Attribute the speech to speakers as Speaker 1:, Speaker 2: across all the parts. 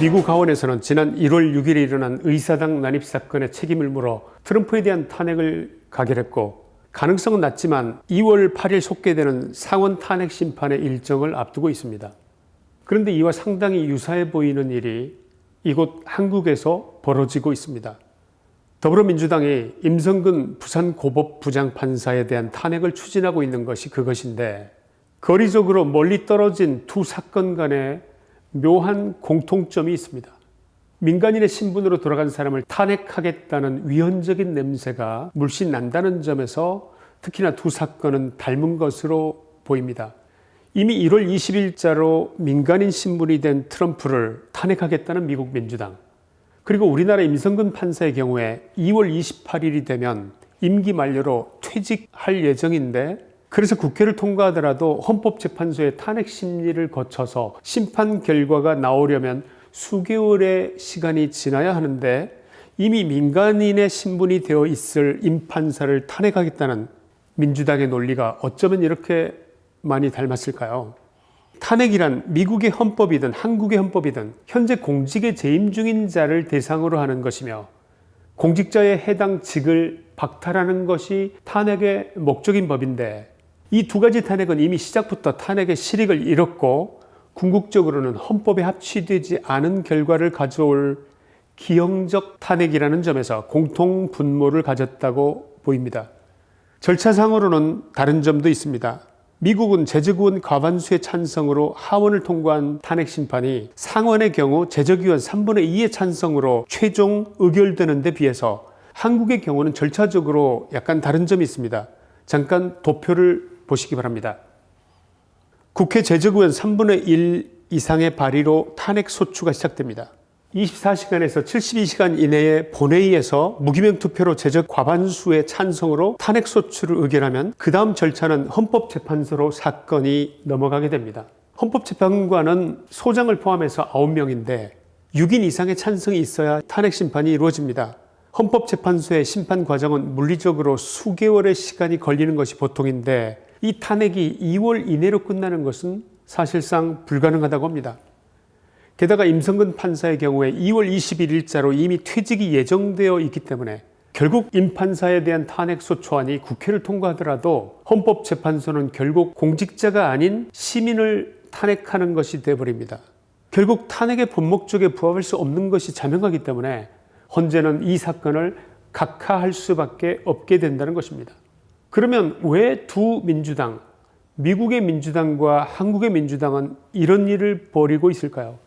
Speaker 1: 미국 하원에서는 지난 1월 6일에 일어난 의사당 난입 사건의 책임을 물어 트럼프에 대한 탄핵을 가결했고 가능성은 낮지만 2월 8일 속개되는 상원 탄핵 심판의 일정을 앞두고 있습니다. 그런데 이와 상당히 유사해 보이는 일이 이곳 한국에서 벌어지고 있습니다. 더불어민주당이 임성근 부산고법부장 판사에 대한 탄핵을 추진하고 있는 것이 그것인데 거리적으로 멀리 떨어진 두 사건 간에 묘한 공통점이 있습니다. 민간인의 신분으로 돌아간 사람을 탄핵하겠다는 위헌적인 냄새가 물씬 난다는 점에서 특히나 두 사건은 닮은 것으로 보입니다. 이미 1월 20일자로 민간인 신분이 된 트럼프를 탄핵하겠다는 미국 민주당 그리고 우리나라 임성근 판사의 경우에 2월 28일이 되면 임기 만료로 퇴직할 예정인데 그래서 국회를 통과하더라도 헌법재판소의 탄핵 심리를 거쳐서 심판 결과가 나오려면 수개월의 시간이 지나야 하는데 이미 민간인의 신분이 되어 있을 임 판사를 탄핵하겠다는 민주당의 논리가 어쩌면 이렇게 많이 닮았을까요? 탄핵이란 미국의 헌법이든 한국의 헌법이든 현재 공직에 재임 중인 자를 대상으로 하는 것이며 공직자의 해당 직을 박탈하는 것이 탄핵의 목적인 법인데 이 두 가지 탄핵은 이미 시작부터 탄핵의 실익을 잃었고 궁극적으로는 헌법에 합치되지 않은 결과를 가져올 기형적 탄핵이라는 점에서 공통 분모를 가졌다고 보입니다. 절차상으로는 다른 점도 있습니다. 미국은 제적의원 과반수의 찬성으로 하원을 통과한 탄핵 심판이 상원의 경우 제적의원 3분의 2의 찬성으로 최종 의결되는 데 비해서 한국의 경우는 절차적으로 약간 다른 점이 있습니다. 잠깐 도표를 보시기 바랍니다. 국회 제적의원 3분의 1 이상의 발의로 탄핵 소추가 시작됩니다. 24시간에서 72시간 이내에 본회의에서 무기명 투표로 제적 과반수의 찬성으로 탄핵 소추를 의결하면 그 다음 절차는 헌법재판소로 사건이 넘어가게 됩니다. 헌법재판관은 소장을 포함해서 9명인데 6인 이상의 찬성이 있어야 탄핵 심판이 이루어집니다. 헌법재판소의 심판 과정은 물리적으로 수개월의 시간이 걸리는 것이 보통인데 이 탄핵이 2월 이내로 끝나는 것은 사실상 불가능하다고 합니다. 게다가 임성근 판사의 경우에 2월 21일자로 이미 퇴직이 예정되어 있기 때문에 결국 임 판사에 대한 탄핵소초안이 국회를 통과하더라도 헌법재판소는 결국 공직자가 아닌 시민을 탄핵하는 것이 되어버립니다. 결국 탄핵의 본 목적에 부합할 수 없는 것이 자명하기 때문에 헌재는 이 사건을 각하할 수밖에 없게 된다는 것입니다. 그러면 왜 두 민주당, 미국의 민주당과 한국의 민주당은 이런 일을 벌이고 있을까요?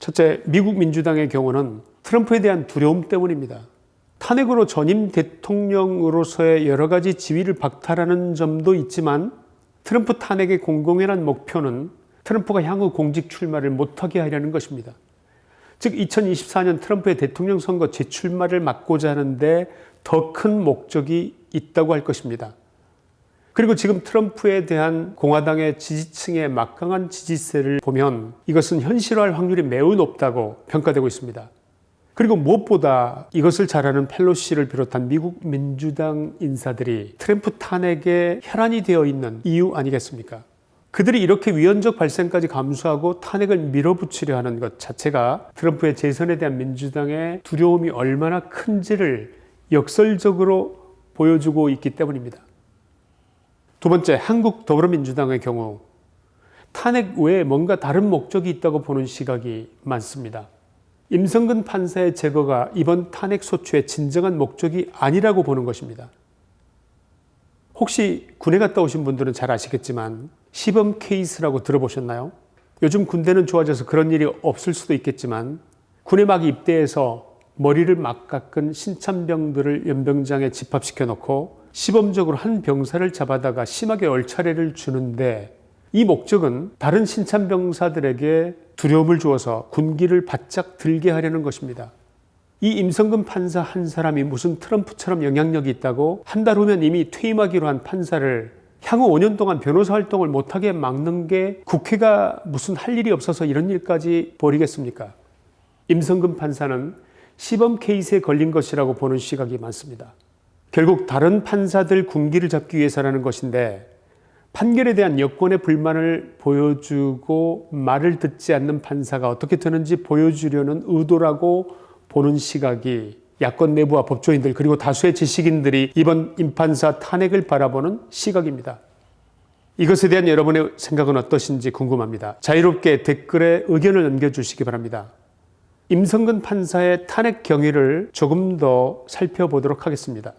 Speaker 1: 첫째, 미국 민주당의 경우는 트럼프에 대한 두려움 때문입니다. 탄핵으로 전임 대통령으로서의 여러 가지 지위를 박탈하는 점도 있지만 트럼프 탄핵의 공공연한 목표는 트럼프가 향후 공직 출마를 못하게 하려는 것입니다. 즉 2024년 트럼프의 대통령 선거 재출마를 막고자 하는데 더 큰 목적이 있다고 할 것입니다. 그리고 지금 트럼프에 대한 공화당의 지지층의 막강한 지지세를 보면 이것은 현실화할 확률이 매우 높다고 평가되고 있습니다. 그리고 무엇보다 이것을 잘하는 펠로시를 비롯한 미국 민주당 인사들이 트럼프 탄핵에 혈안이 되어 있는 이유 아니겠습니까? 그들이 이렇게 위헌적 발생까지 감수하고 탄핵을 밀어붙이려 하는 것 자체가 트럼프의 재선에 대한 민주당의 두려움이 얼마나 큰지를 역설적으로 보여주고 있기 때문입니다. 두 번째, 한국 더불어민주당의 경우 탄핵 외에 뭔가 다른 목적이 있다고 보는 시각이 많습니다. 임성근 판사의 제거가 이번 탄핵 소추의 진정한 목적이 아니라고 보는 것입니다. 혹시 군에 갔다 오신 분들은 잘 아시겠지만 시범 케이스라고 들어보셨나요? 요즘 군대는 좋아져서 그런 일이 없을 수도 있겠지만 군에 막 입대해서 머리를 막 깎은 신참병들을 연병장에 집합시켜 놓고 시범적으로 한 병사를 잡아다가 심하게 얼차례를 주는데 이 목적은 다른 신참병사들에게 두려움을 주어서 군기를 바짝 들게 하려는 것입니다. 이 임성근 판사 한 사람이 무슨 트럼프처럼 영향력이 있다고 한 달 후면 이미 퇴임하기로 한 판사를 향후 5년 동안 변호사 활동을 못하게 막는 게 국회가 무슨 할 일이 없어서 이런 일까지 벌이겠습니까? 임성근 판사는 시범 케이스에 걸린 것이라고 보는 시각이 많습니다. 결국 다른 판사들 군기를 잡기 위해서라는 것인데 판결에 대한 여권의 불만을 보여주고 말을 듣지 않는 판사가 어떻게 되는지 보여주려는 의도라고 보는 시각이 야권 내부와 법조인들 그리고 다수의 지식인들이 이번 임판사 탄핵을 바라보는 시각입니다. 이것에 대한 여러분의 생각은 어떠신지 궁금합니다. 자유롭게 댓글에 의견을 남겨주시기 바랍니다. 임성근 판사의 탄핵 경위를 조금 더 살펴보도록 하겠습니다.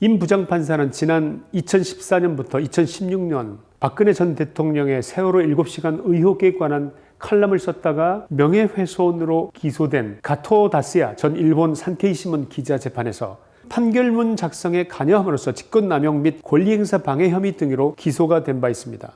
Speaker 1: 임 부장판사는 지난 2014년부터 2016년 박근혜 전 대통령의 세월호 7시간 의혹에 관한 칼럼을 썼다가 명예훼손으로 기소된 가토 다스야 전 일본 산케이신문 기자 재판에서 판결문 작성에 관여함으로써 직권남용 및 권리행사 방해 혐의 등으로 기소가 된 바 있습니다.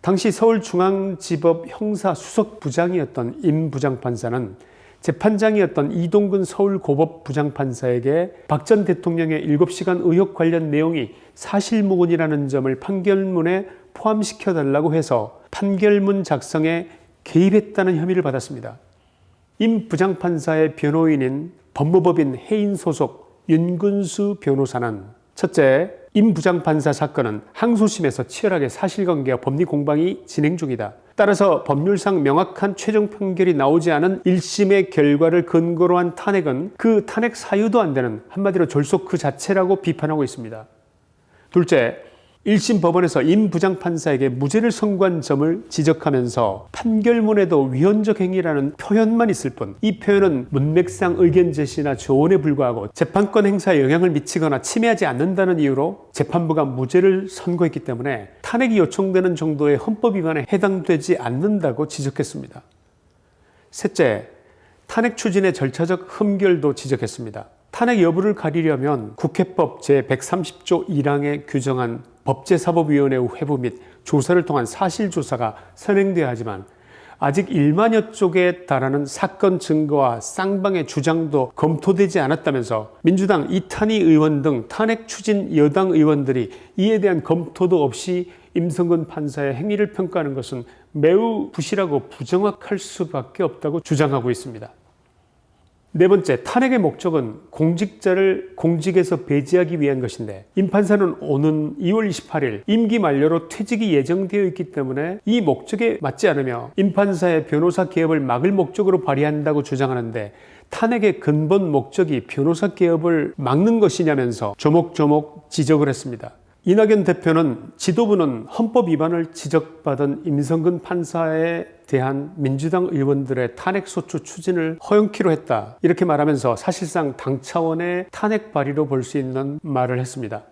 Speaker 1: 당시 서울중앙지법 형사수석부장이었던 임 부장판사는 재판장이었던 이동근 서울고법 부장판사에게 박 전 대통령의 7시간 의혹 관련 내용이 사실무근이라는 점을 판결문에 포함시켜달라고 해서 판결문 작성에 개입했다는 혐의를 받았습니다. 임 부장판사의 변호인인 법무법인 해인 소속 윤근수 변호사는 첫째, 임 부장판사 사건은 항소심에서 치열하게 사실관계와 법리 공방이 진행 중이다. 따라서 법률상 명확한 최종 판결이 나오지 않은 1심의 결과를 근거로 한 탄핵은 그 탄핵 사유도 안 되는 한마디로 졸속 그 자체라고 비판하고 있습니다. 둘째, 1심 법원에서 임 부장판사에게 무죄를 선고한 점을 지적하면서 판결문에도 위헌적 행위라는 표현만 있을 뿐 이 표현은 문맥상 의견 제시나 조언에 불과하고 재판권 행사에 영향을 미치거나 침해하지 않는다는 이유로 재판부가 무죄를 선고했기 때문에 탄핵이 요청되는 정도의 헌법 위반에 해당되지 않는다고 지적했습니다. 셋째, 탄핵 추진의 절차적 흠결도 지적했습니다. 탄핵 여부를 가리려면 국회법 제130조 1항에 규정한 법제사법위원회 회부 및 조사를 통한 사실조사가 선행돼야 하지만 아직 1만여 쪽에 달하는 사건 증거와 쌍방의 주장도 검토되지 않았다면서 민주당 이탄희 의원 등 탄핵 추진 여당 의원들이 이에 대한 검토도 없이 임성근 판사의 행위를 평가하는 것은 매우 부실하고 부정확할 수밖에 없다고 주장하고 있습니다. 네 번째, 탄핵의 목적은 공직자를 공직에서 배제하기 위한 것인데 임 판사는 오는 2월 28일 임기 만료로 퇴직이 예정되어 있기 때문에 이 목적에 맞지 않으며 임 판사의 변호사 개업을 막을 목적으로 발의한다고 주장하는데 탄핵의 근본 목적이 변호사 개업을 막는 것이냐면서 조목조목 지적을 했습니다. 이낙연 대표는 지도부는 헌법 위반을 지적받은 임성근 판사에 대한 민주당 의원들의 탄핵소추 추진을 허용키로 했다. 이렇게 말하면서 사실상 당 차원의 탄핵 발의로 볼 수 있는 말을 했습니다.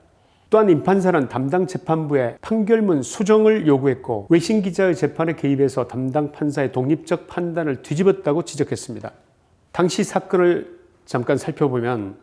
Speaker 1: 또한 임 판사는 담당 재판부에 판결문 수정을 요구했고 외신 기자의 재판에 개입해서 담당 판사의 독립적 판단을 뒤집었다고 지적했습니다. 당시 사건을 잠깐 살펴보면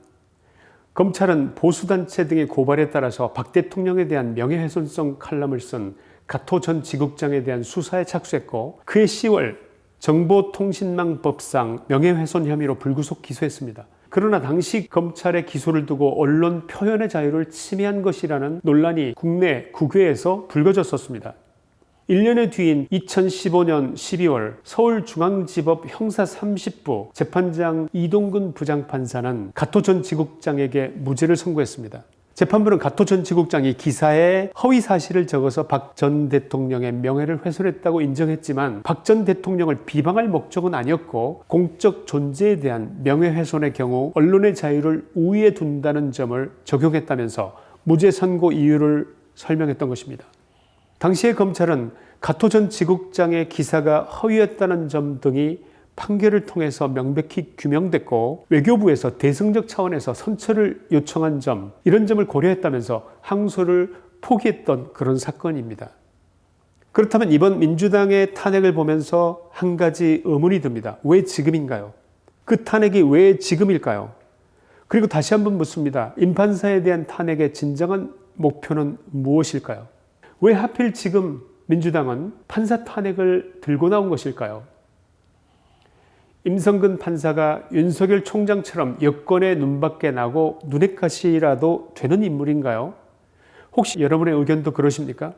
Speaker 1: 검찰은 보수단체 등의 고발에 따라서 박 대통령에 대한 명예훼손성 칼럼을 쓴 가토 전 지국장에 대한 수사에 착수했고 그해 10월 정보통신망법상 명예훼손 혐의로 불구속 기소했습니다. 그러나 당시 검찰의 기소를 두고 언론 표현의 자유를 침해한 것이라는 논란이 국내 국외에서 불거졌었습니다. 1년의 뒤인 2015년 12월 서울중앙지법 형사 30부 재판장 이동근 부장판사는 가토 전 지국장에게 무죄를 선고했습니다. 재판부는 가토 전 지국장이 기사에 허위 사실을 적어서 박 전 대통령의 명예를 훼손했다고 인정했지만 박 전 대통령을 비방할 목적은 아니었고 공적 존재에 대한 명예훼손의 경우 언론의 자유를 우위에 둔다는 점을 적용했다면서 무죄 선고 이유를 설명했던 것입니다. 당시의 검찰은 가토 전 지국장의 기사가 허위였다는 점 등이 판결을 통해서 명백히 규명됐고 외교부에서 대승적 차원에서 선처를 요청한 점 이런 점을 고려했다면서 항소를 포기했던 그런 사건입니다. 그렇다면 이번 민주당의 탄핵을 보면서 한 가지 의문이 듭니다. 왜 지금인가요? 그 탄핵이 왜 지금일까요? 그리고 다시 한번 묻습니다. 임판사에 대한 탄핵의 진정한 목표는 무엇일까요? 왜 하필 지금 민주당은 판사 탄핵을 들고 나온 것일까요? 임성근 판사가 윤석열 총장처럼 여권의 눈밖에 나고 눈엣 가시라도 되는 인물인가요? 혹시 여러분의 의견도 그러십니까?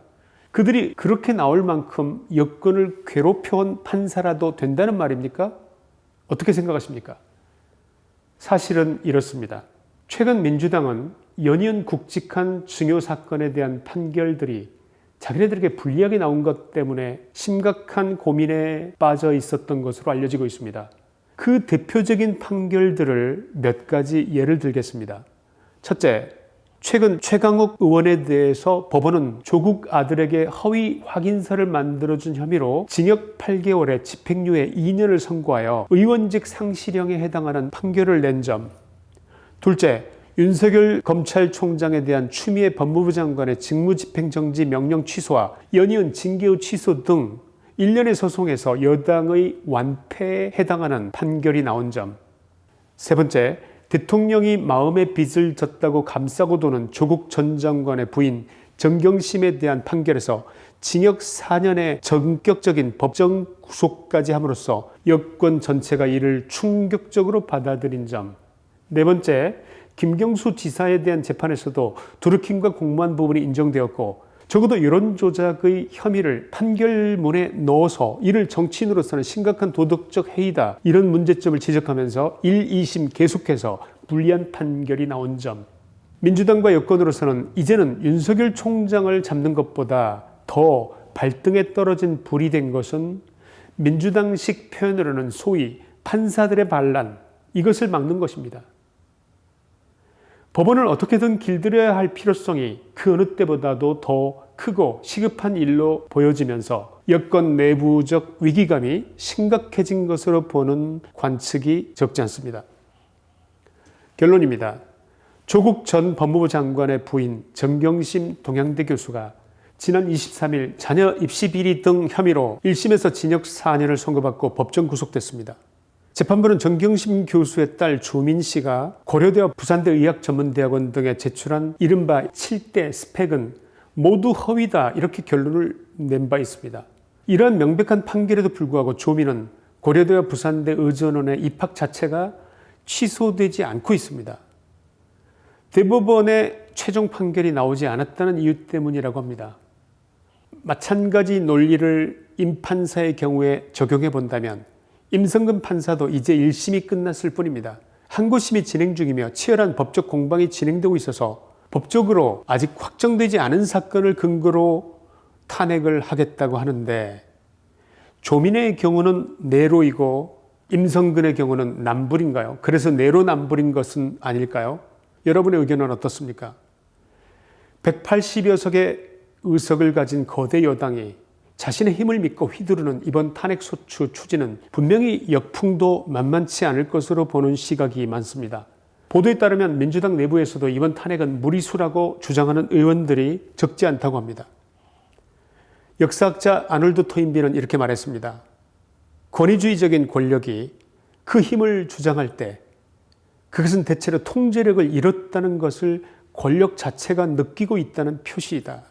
Speaker 1: 그들이 그렇게 나올 만큼 여권을 괴롭혀온 판사라도 된다는 말입니까? 어떻게 생각하십니까? 사실은 이렇습니다. 최근 민주당은 연이은 굵직한 중요 사건에 대한 판결들이 자기네들에게 불리하게 나온 것 때문에 심각한 고민에 빠져 있었던 것으로 알려지고 있습니다. 그 대표적인 판결들을 몇 가지 예를 들겠습니다. 첫째, 최근 최강욱 의원에 대해서 법원은 조국 아들에게 허위 확인서를 만들어준 혐의로 징역 8개월에 집행유예 2년을 선고하여 의원직 상실형에 해당하는 판결을 낸 점. 둘째, 윤석열 검찰총장에 대한 추미애 법무부 장관의 직무집행정지 명령 취소와 연이은 징계의 취소 등 일련의 소송에서 여당의 완패에 해당하는 판결이 나온 점. 세 번째, 대통령이 마음의 빚을 졌다고 감싸고 도는 조국 전 장관의 부인 정경심에 대한 판결에서 징역 4년의 전격적인 법정 구속까지 함으로써 여권 전체가 이를 충격적으로 받아들인 점. 네 번째, 김경수 지사에 대한 재판에서도 두루킹과 공무원 부분이 인정되었고 적어도 여론 조작의 혐의를 판결문에 넣어서 이를 정치인으로서는 심각한 도덕적 해이다 이런 문제점을 지적하면서 1, 2심 계속해서 불리한 판결이 나온 점 민주당과 여권으로서는 이제는 윤석열 총장을 잡는 것보다 더 발등에 떨어진 불이 된 것은 민주당식 표현으로는 소위 판사들의 반란 이것을 막는 것입니다. 법원을 어떻게든 길들여야 할 필요성이 그 어느 때보다도 더 크고 시급한 일로 보여지면서 여권 내부적 위기감이 심각해진 것으로 보는 관측이 적지 않습니다. 결론입니다. 조국 전 법무부 장관의 부인 정경심 동양대 교수가 지난 23일 자녀 입시 비리 등 혐의로 1심에서 징역 4년을 선고받고 법정 구속됐습니다. 재판부는 정경심 교수의 딸 조민 씨가 고려대와 부산대 의학전문대학원 등에 제출한 이른바 7대 스펙은 모두 허위다 이렇게 결론을 낸 바 있습니다. 이러한 명백한 판결에도 불구하고 조민은 고려대와 부산대 의전원의 입학 자체가 취소되지 않고 있습니다. 대법원의 최종 판결이 나오지 않았다는 이유 때문이라고 합니다. 마찬가지 논리를 임판사의 경우에 적용해 본다면 임성근 판사도 이제 1심이 끝났을 뿐입니다. 항고심이 진행 중이며 치열한 법적 공방이 진행되고 있어서 법적으로 아직 확정되지 않은 사건을 근거로 탄핵을 하겠다고 하는데 조민의 경우는 내로이고 임성근의 경우는 남불인가요? 그래서 내로남불인 것은 아닐까요? 여러분의 의견은 어떻습니까? 180여 석의 의석을 가진 거대 여당이 자신의 힘을 믿고 휘두르는 이번 탄핵소추 추진은 분명히 역풍도 만만치 않을 것으로 보는 시각이 많습니다. 보도에 따르면 민주당 내부에서도 이번 탄핵은 무리수라고 주장하는 의원들이 적지 않다고 합니다. 역사학자 아놀드 토인비는 이렇게 말했습니다. 권위주의적인 권력이 그 힘을 주장할 때 그것은 대체로 통제력을 잃었다는 것을 권력 자체가 느끼고 있다는 표시이다.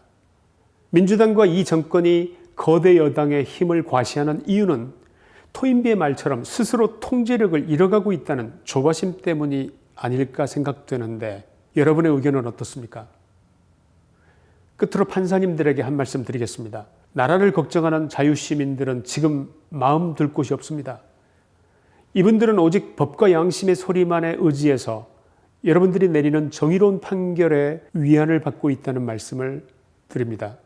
Speaker 1: 민주당과 이 정권이 거대 여당의 힘을 과시하는 이유는 토인비의 말처럼 스스로 통제력을 잃어가고 있다는 조바심 때문이 아닐까 생각되는데 여러분의 의견은 어떻습니까? 끝으로 판사님들에게 한 말씀 드리겠습니다. 나라를 걱정하는 자유시민들은 지금 마음 들 곳이 없습니다. 이분들은 오직 법과 양심의 소리만에 의지해서 여러분들이 내리는 정의로운 판결에 위안을 받고 있다는 말씀을 드립니다.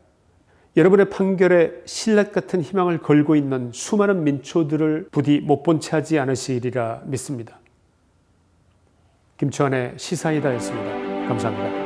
Speaker 1: 여러분의 판결에 신랄 같은 희망을 걸고 있는 수많은 민초들을 부디 못 본 채 하지 않으시리라 믿습니다. 김치환의 시사이다였습니다. 감사합니다.